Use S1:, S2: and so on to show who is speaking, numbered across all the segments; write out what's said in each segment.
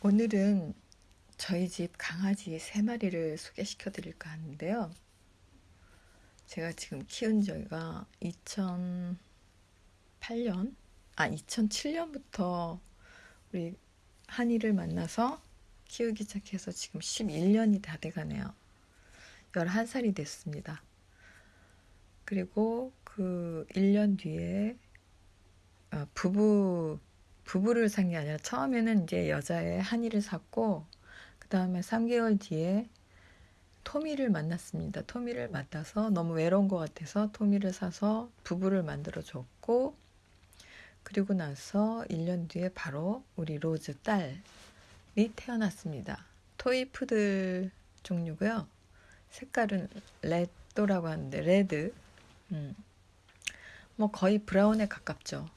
S1: 오늘은 저희 집 강아지 세 마리를 소개시켜 드릴까 하는데요. 제가 지금 키운 지가 2008년, 아, 2007년부터 우리 한이를 만나서 키우기 시작해서 지금 11년이 다 돼가네요. 11살이 됐습니다. 그리고 그 1년 뒤에 어, 부부 부부를 산 게 아니라 처음에는 이제 여자의 한이를 샀고 그 다음에 3개월 뒤에 토미를 만났습니다. 토미를 만나서 너무 외로운 것 같아서 토미를 사서 부부를 만들어 줬고 그리고 나서 1년 뒤에 바로 우리 로즈 딸이 태어났습니다. 토이푸들 종류고요. 색깔은 red라고 하는데 red 음. 뭐 거의 브라운에 가깝죠.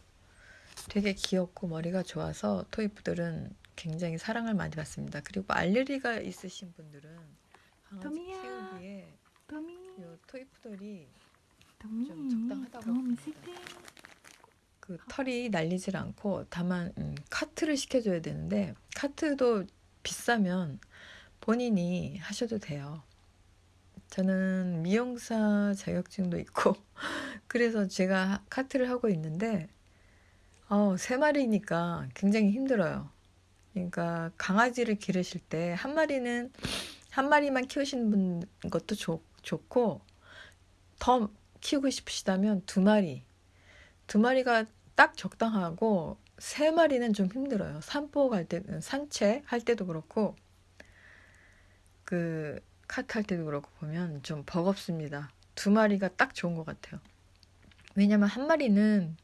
S1: 되게 귀엽고 머리가 좋아서 토이푸들은 굉장히 사랑을 많이 받습니다. 그리고 알레르기가 있으신 분들은 강아지. 키우기에
S2: 토미
S1: 요 토이푸들이
S2: 토미
S1: 좀 적당하다고 합니다. 그 털이 날리질 않고 다만 음, 카트를 시켜줘야 되는데 카트도 비싸면 본인이 하셔도 돼요. 저는 미용사 자격증도 있고 그래서 제가 카트를 하고 있는데 어, 세 마리니까 굉장히 힘들어요. 그러니까 강아지를 기르실 때 한 마리는 한 마리만 키우시는 분 것도 좋, 좋고 더 키우고 싶으시다면 두 마리 두 마리가 딱 적당하고 세 마리는 좀 힘들어요. 산보 갈 때, 산책 할 때도 그렇고, 그, 카트 할 때도 그렇고 보면 좀 버겁습니다. 두 마리가 딱 좋은 것 같아요. 왜냐면 한 마리는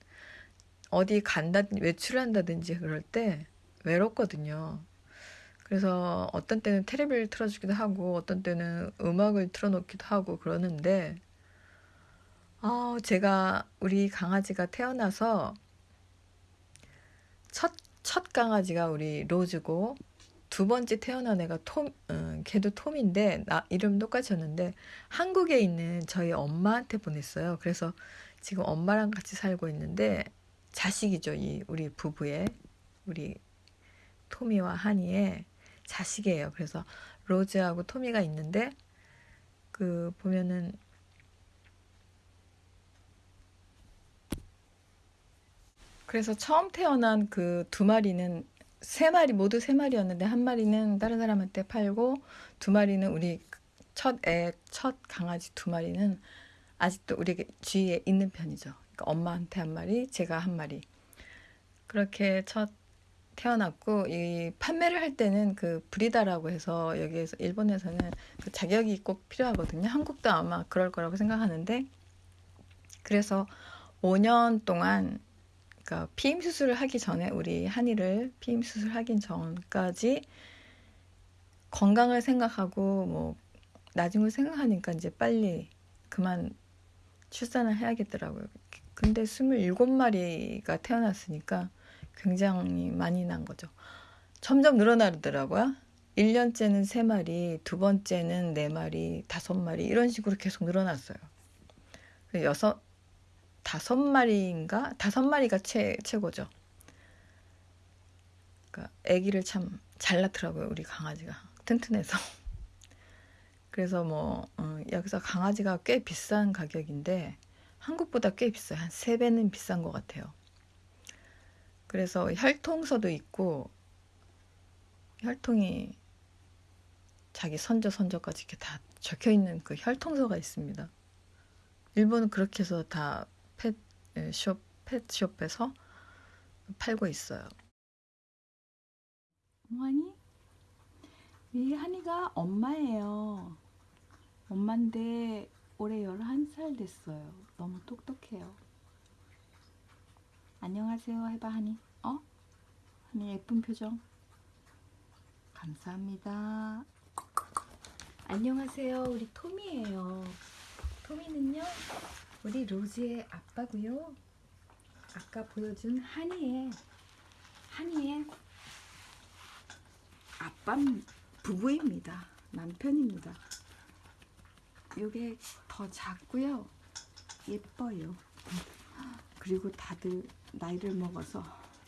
S1: 어디 간다든지 외출한다든지 그럴 때 외롭거든요. 그래서 어떤 때는 테레비를 틀어주기도 하고, 어떤 때는 음악을 틀어놓기도 하고 그러는데, 아, 제가 우리 강아지가 태어나서 첫, 첫 강아지가 우리 로즈고 두 번째 태어난 애가 톰, 음, 걔도 톰인데 나 이름 똑같이었는데 한국에 있는 저희 엄마한테 보냈어요. 그래서 지금 엄마랑 같이 살고 있는데 자식이죠. 이 우리 부부의 우리 토미와 하니의 자식이에요. 그래서 로즈하고 토미가 있는데 그 보면은 그래서 처음 태어난 그 두 마리는 세 마리 모두 세 마리였는데 한 마리는 다른 사람한테 팔고 두 마리는 우리 첫 애, 첫 강아지 두 마리는 아직도 우리 주위에 있는 편이죠. 그러니까 엄마한테 한 마리, 제가 한 마리. 그렇게 첫 태어났고 이 판매를 할 때는 그 브리다라고 해서 여기에서 일본에서는 그 자격이 꼭 필요하거든요. 한국도 아마 그럴 거라고 생각하는데 그래서 5년 동안 그러니까 피임 수술을 하기 전에 우리 한이를 피임 수술 하기 전까지 건강을 생각하고 뭐 나중을 생각하니까 이제 빨리 그만 출산을 해야겠더라고요. 근데 27마리가 태어났으니까 굉장히 많이 난 거죠. 점점 늘어나더라고요. 1년째는 3마리, 두 번째는 4마리, 5마리 이런 식으로 계속 늘어났어요. 여섯 다섯 마리인가 다섯 마리가 최 최고죠. 그러니까 아기를 참 잘 낳더라고요 우리 강아지가 튼튼해서. 그래서 뭐 어, 여기서 강아지가 꽤 비싼 가격인데 한국보다 꽤 비싸요. 한세 배는 비싼 것 같아요. 그래서 혈통서도 있고 혈통이 자기 선조 선조까지 이렇게 다 적혀 있는 그 혈통서가 있습니다. 일본은 그렇게 해서 다 펫숍, 펫숍에서 팔고 있어요.
S2: 뭐하니? 이 한이가 엄마예요. 엄마인데 올해 11살 됐어요. 너무 똑똑해요. 안녕하세요 해봐 한이. 어? 한이 예쁜 표정. 감사합니다. 안녕하세요. 우리 토미예요. 토미는요. 우리 로즈의 아빠고요. 아까 보여준 한이의 한이의 아빠 부부입니다. 남편입니다. 요게 더 작고요. 예뻐요. 그리고 다들 나이를 먹어서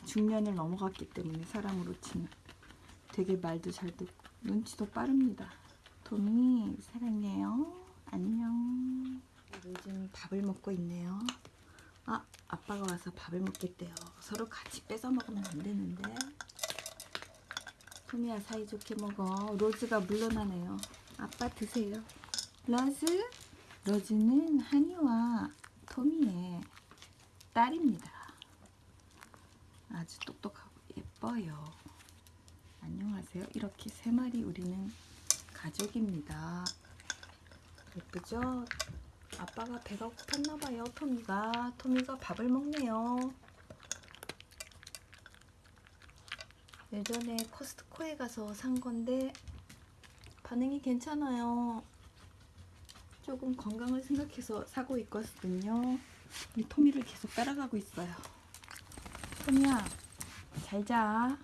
S2: 중년을 넘어갔기 때문에 사람으로 치면 되게 말도 잘 듣고 눈치도 빠릅니다. 토미 사랑해요. 안녕. 요즘 밥을 먹고 있네요. 아 아빠가 와서 밥을 먹겠대요. 서로 같이 뺏어 먹으면 안 되는데. 토미야 사이좋게 먹어. 로즈가 물러나네요. 아빠 드세요. 로즈? 로즈는 한이와 토미의 딸입니다. 아주 똑똑하고 예뻐요. 안녕하세요. 이렇게 세 마리 우리는 가족입니다. 예쁘죠? 아빠가 배가 고팠나 봐요. 토미가 토미가 밥을 먹네요. 예전에 코스트코에 가서 산 건데 반응이 괜찮아요. 조금 건강을 생각해서 사고 있거든요. 우리 토미를 계속 따라가고 있어요. 토미야, 잘 자.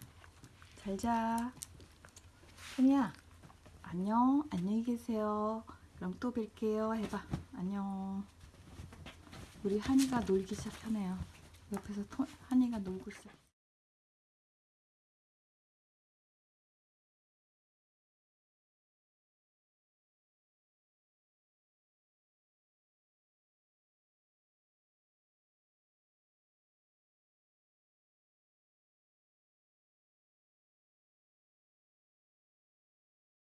S2: 잘 자. 토미야, 안녕. 안녕히 계세요. 그럼 또 뵐게요. 해봐. 안녕. 우리 한이가 놀기 시작하네요. 옆에서 토, 한이가 놀고 있어요.